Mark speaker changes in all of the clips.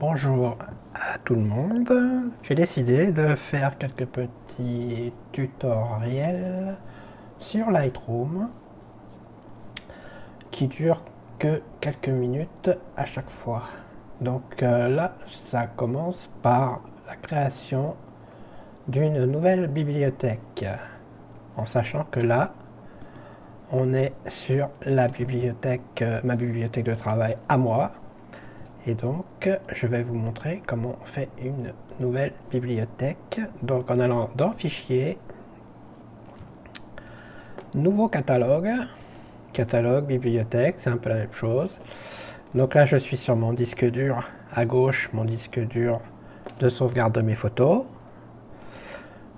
Speaker 1: Bonjour à tout le monde. J'ai décidé de faire quelques petits tutoriels sur Lightroom qui durent que quelques minutes à chaque fois. Donc euh, là, ça commence par la création d'une nouvelle bibliothèque en sachant que là, on est sur la bibliothèque, euh, ma bibliothèque de travail à moi. Et donc, je vais vous montrer comment on fait une nouvelle bibliothèque. Donc, en allant dans Fichier, Nouveau catalogue, catalogue, bibliothèque, c'est un peu la même chose. Donc là, je suis sur mon disque dur, à gauche, mon disque dur de sauvegarde de mes photos.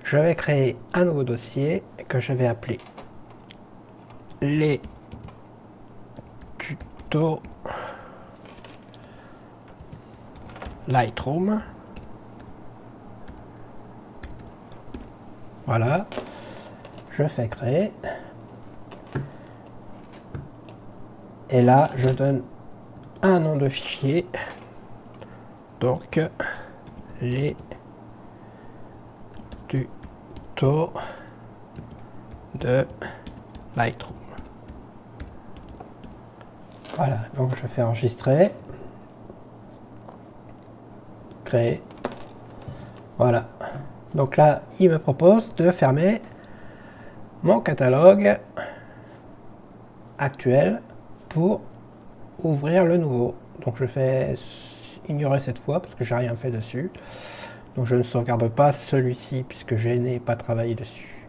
Speaker 1: Je vais créer un nouveau dossier que je vais appeler les tutos Lightroom. Voilà. Je fais créer. Et là, je donne un nom de fichier. Donc, les tutos de Lightroom. Voilà, donc je fais enregistrer. Voilà. Donc là, il me propose de fermer mon catalogue actuel pour ouvrir le nouveau. Donc je fais ignorer cette fois parce que j'ai rien fait dessus. Donc je ne sauvegarde pas celui-ci puisque je n'ai pas travaillé dessus.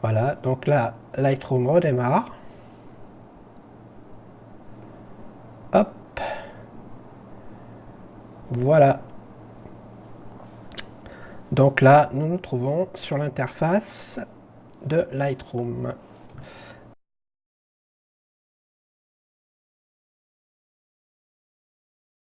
Speaker 1: Voilà, donc là, Lightroom redémarre. Voilà. Donc là, nous nous trouvons sur l'interface de Lightroom.